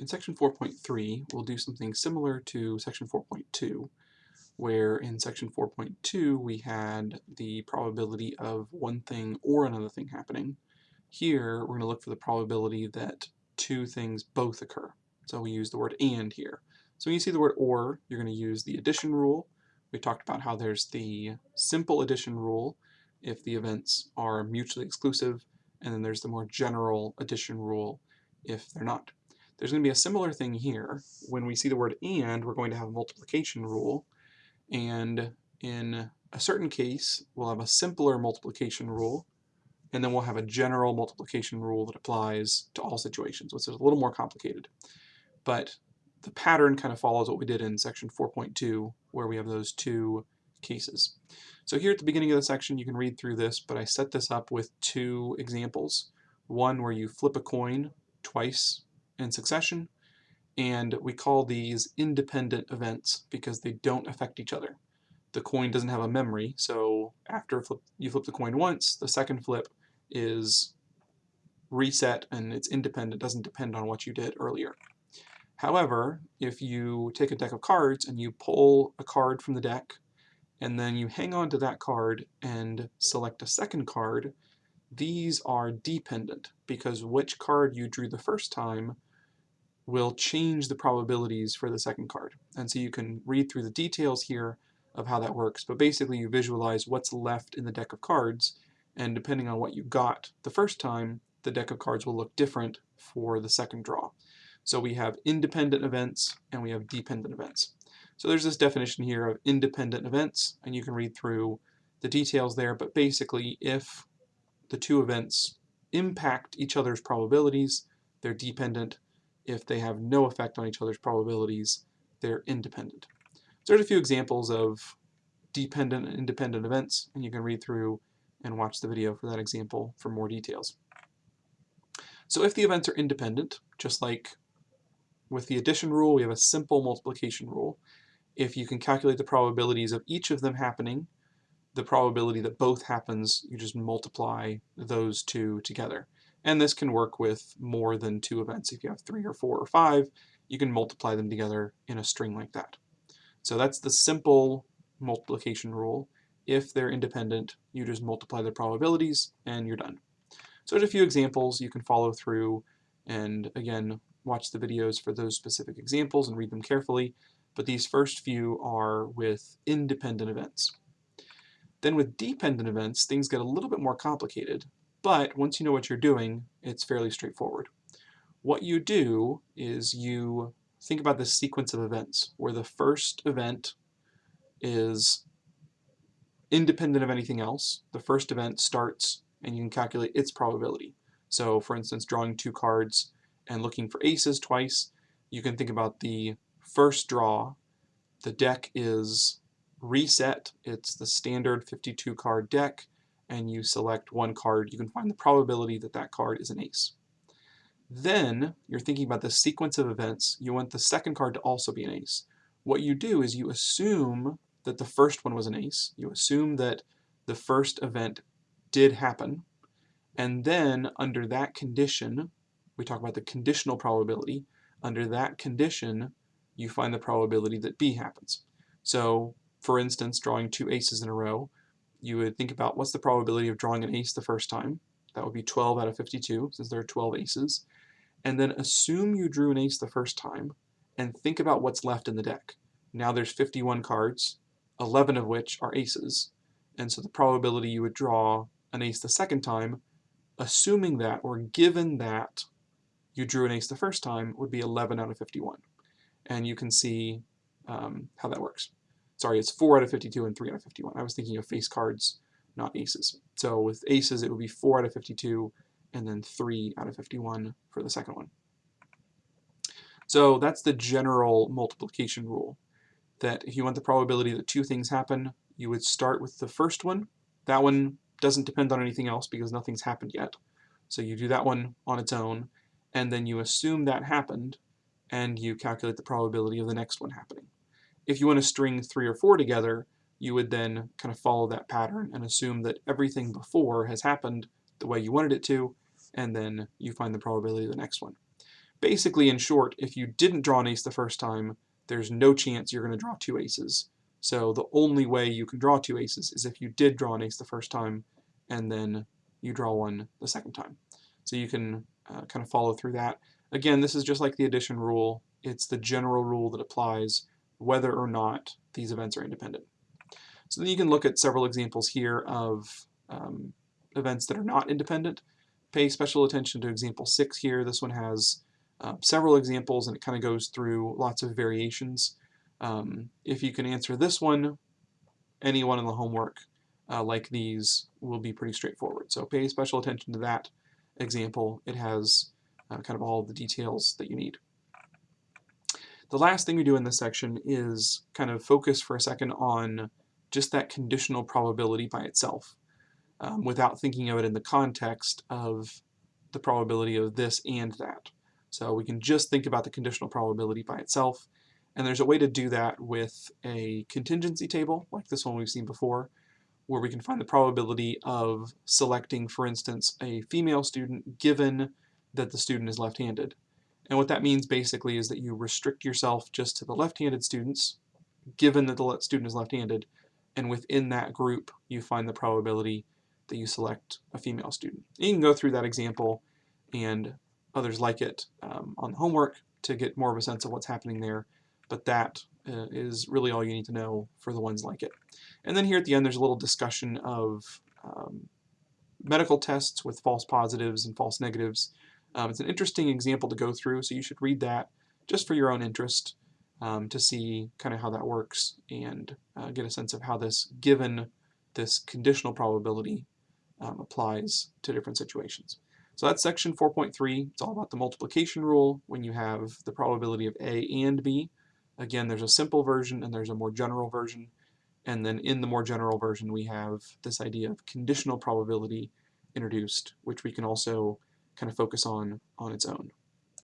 in section 4.3, we'll do something similar to section 4.2, where in section 4.2 we had the probability of one thing or another thing happening. Here, we're going to look for the probability that two things both occur. So we use the word and here. So when you see the word or, you're going to use the addition rule. We talked about how there's the simple addition rule if the events are mutually exclusive, and then there's the more general addition rule if they're not. There's going to be a similar thing here. When we see the word and, we're going to have a multiplication rule, and in a certain case, we'll have a simpler multiplication rule, and then we'll have a general multiplication rule that applies to all situations, which is a little more complicated. But the pattern kind of follows what we did in section 4.2, where we have those two cases. So here at the beginning of the section, you can read through this, but I set this up with two examples. One where you flip a coin twice in succession, and we call these independent events because they don't affect each other. The coin doesn't have a memory, so after flip, you flip the coin once, the second flip is reset and it's independent, doesn't depend on what you did earlier. However, if you take a deck of cards and you pull a card from the deck, and then you hang on to that card and select a second card, these are dependent because which card you drew the first time will change the probabilities for the second card. And so you can read through the details here of how that works, but basically you visualize what's left in the deck of cards, and depending on what you got the first time, the deck of cards will look different for the second draw. So we have independent events and we have dependent events. So there's this definition here of independent events, and you can read through the details there, but basically if the two events impact each other's probabilities, they're dependent, if they have no effect on each other's probabilities, they're independent. So there's a few examples of dependent and independent events, and you can read through and watch the video for that example for more details. So if the events are independent, just like with the addition rule, we have a simple multiplication rule. If you can calculate the probabilities of each of them happening, the probability that both happens, you just multiply those two together. And this can work with more than two events. If you have three or four or five, you can multiply them together in a string like that. So that's the simple multiplication rule. If they're independent, you just multiply the probabilities and you're done. So there's a few examples you can follow through and again watch the videos for those specific examples and read them carefully, but these first few are with independent events. Then with dependent events, things get a little bit more complicated but once you know what you're doing, it's fairly straightforward. What you do is you think about this sequence of events where the first event is independent of anything else. The first event starts and you can calculate its probability. So for instance, drawing two cards and looking for aces twice, you can think about the first draw. The deck is reset. It's the standard 52 card deck and you select one card, you can find the probability that that card is an ace. Then you're thinking about the sequence of events. You want the second card to also be an ace. What you do is you assume that the first one was an ace. You assume that the first event did happen. And then under that condition, we talk about the conditional probability. Under that condition, you find the probability that B happens. So for instance, drawing two aces in a row, you would think about what's the probability of drawing an ace the first time. That would be 12 out of 52, since there are 12 aces. And then assume you drew an ace the first time, and think about what's left in the deck. Now there's 51 cards, 11 of which are aces. And so the probability you would draw an ace the second time, assuming that, or given that you drew an ace the first time, would be 11 out of 51. And you can see um, how that works sorry, it's 4 out of 52 and 3 out of 51. I was thinking of face cards, not aces. So with aces, it would be 4 out of 52 and then 3 out of 51 for the second one. So that's the general multiplication rule, that if you want the probability that two things happen, you would start with the first one. That one doesn't depend on anything else because nothing's happened yet. So you do that one on its own, and then you assume that happened, and you calculate the probability of the next one happening. If you want to string three or four together, you would then kind of follow that pattern and assume that everything before has happened the way you wanted it to, and then you find the probability of the next one. basically, in short, if you didn't draw an ace the first time, there's no chance you're going to draw two aces. So the only way you can draw two aces is if you did draw an ace the first time and then you draw one the second time. So you can uh, kind of follow through that. Again, this is just like the addition rule. It's the general rule that applies whether or not these events are independent. So then you can look at several examples here of um, events that are not independent. Pay special attention to example 6 here. This one has uh, several examples and it kind of goes through lots of variations. Um, if you can answer this one, anyone in the homework uh, like these will be pretty straightforward. So pay special attention to that example. It has uh, kind of all the details that you need. The last thing we do in this section is kind of focus for a second on just that conditional probability by itself um, without thinking of it in the context of the probability of this and that. So we can just think about the conditional probability by itself and there's a way to do that with a contingency table like this one we've seen before where we can find the probability of selecting, for instance, a female student given that the student is left-handed. And what that means basically is that you restrict yourself just to the left-handed students, given that the student is left-handed, and within that group you find the probability that you select a female student. And you can go through that example and others like it um, on the homework to get more of a sense of what's happening there, but that uh, is really all you need to know for the ones like it. And then here at the end there's a little discussion of um, medical tests with false positives and false negatives. Um, it's an interesting example to go through, so you should read that just for your own interest um, to see kind of how that works and uh, get a sense of how this, given this conditional probability, um, applies to different situations. So that's section 4.3. It's all about the multiplication rule when you have the probability of A and B. Again, there's a simple version and there's a more general version. And then in the more general version, we have this idea of conditional probability introduced, which we can also kind of focus on on its own.